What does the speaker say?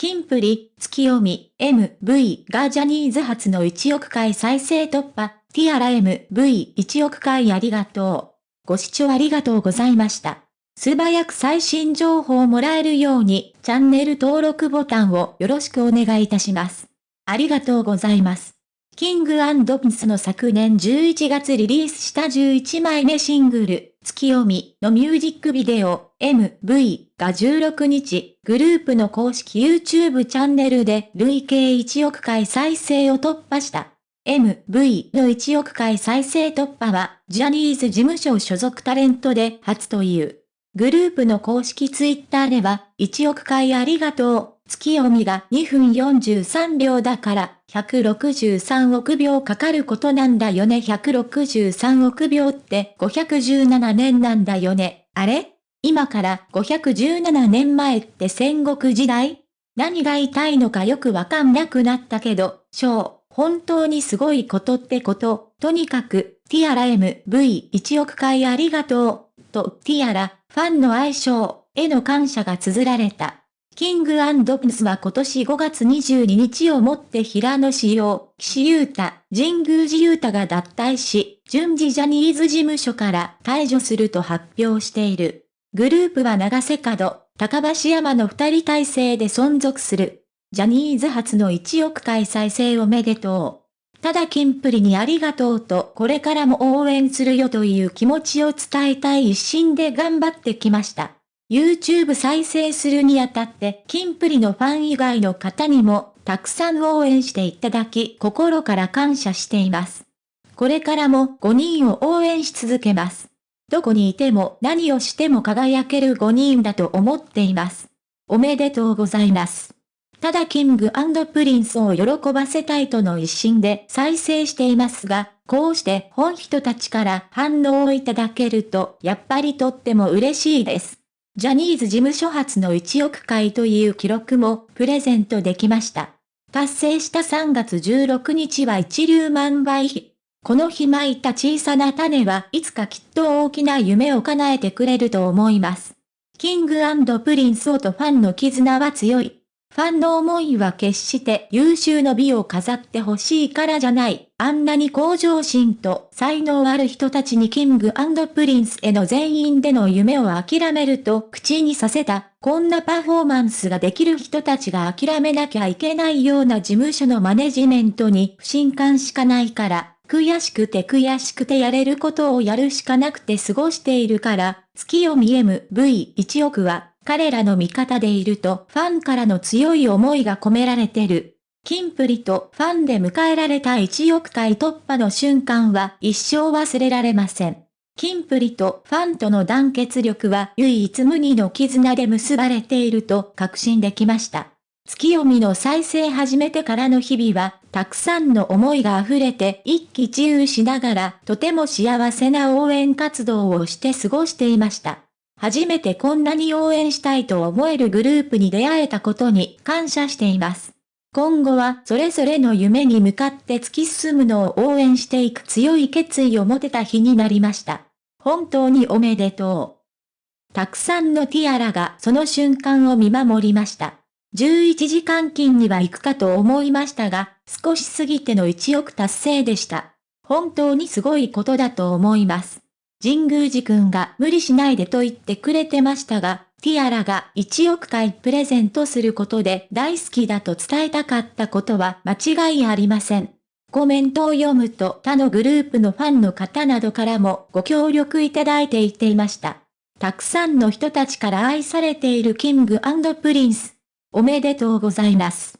キンプリ、月読み、MV がジャニーズ初の1億回再生突破、ティアラ MV1 億回ありがとう。ご視聴ありがとうございました。素早く最新情報をもらえるように、チャンネル登録ボタンをよろしくお願いいたします。ありがとうございます。キングピスの昨年11月リリースした11枚目シングル、月読みのミュージックビデオ、MV が16日、グループの公式 YouTube チャンネルで累計1億回再生を突破した。MV の1億回再生突破は、ジャニーズ事務所所属タレントで初という。グループの公式ツイッターでは、1億回ありがとう、月読みが2分43秒だから、163億秒かかることなんだよね。163億秒って517年なんだよね。あれ？今から517年前って戦国時代？何が言いのかよくわかんなくなったけど、小、本当にすごいことってこと。とにかく、ティアラ MV1 億回ありがとう。と、ティアラ、ファンの愛称への感謝が綴られた。キングアンドプスは今年5月22日をもって平野志陽、岸優太、神宮寺優太が脱退し、順次ジャニーズ事務所から退場すると発表している。グループは長瀬角、高橋山の二人体制で存続する。ジャニーズ初の1億回再生おめでとう。ただキンプリにありがとうとこれからも応援するよという気持ちを伝えたい一心で頑張ってきました。YouTube 再生するにあたって、キンプリのファン以外の方にも、たくさん応援していただき、心から感謝しています。これからも5人を応援し続けます。どこにいても何をしても輝ける5人だと思っています。おめでとうございます。ただ King & Prince を喜ばせたいとの一心で再生していますが、こうして本人たちから反応をいただけると、やっぱりとっても嬉しいです。ジャニーズ事務所初の1億回という記録もプレゼントできました。達成した3月16日は一粒万倍日。この日蒔いた小さな種はいつかきっと大きな夢を叶えてくれると思います。 King & Prince とファンの絆は強い。ファンの思いは決して有終の美を飾ってほしいからじゃない。あんなに向上心と才能ある人たちに King & Prince への全員での夢を諦めると口にさせた。こんなパフォーマンスができる人たちが諦めなきゃいけないような事務所のマネジメントに不信感しかないから、悔しくて悔しくてやれることをやるしかなくて過ごしているから、ツキヨミ MV1 億は。彼らの味方でいるとファンからの強い思いが込められてる。キンプリとファンで迎えられた1億回突破の瞬間は一生忘れられません。キンプリとファンとの団結力は唯一無二の絆で結ばれていると確信できました。月読みの再生始めてからの日々は、たくさんの思いが溢れて一喜一憂しながら、とても幸せな応援活動をして過ごしていました。初めてこんなに応援したいと思えるグループに出会えたことに感謝しています。今後はそれぞれの夢に向かって突き進むのを応援していく強い決意を持てた日になりました。本当におめでとう。たくさんのティアラがその瞬間を見守りました。11時間勤には行くかと思いましたが、少し過ぎての1億達成でした。本当にすごいことだと思います。神宮寺くんが無理しないでと言ってくれてましたが、ティアラが1億回プレゼントすることで大好きだと伝えたかったことは間違いありません。コメントを読むと他のグループのファンの方などからもご協力いただいていていました。たくさんの人たちから愛されている King & Prince。おめでとうございます。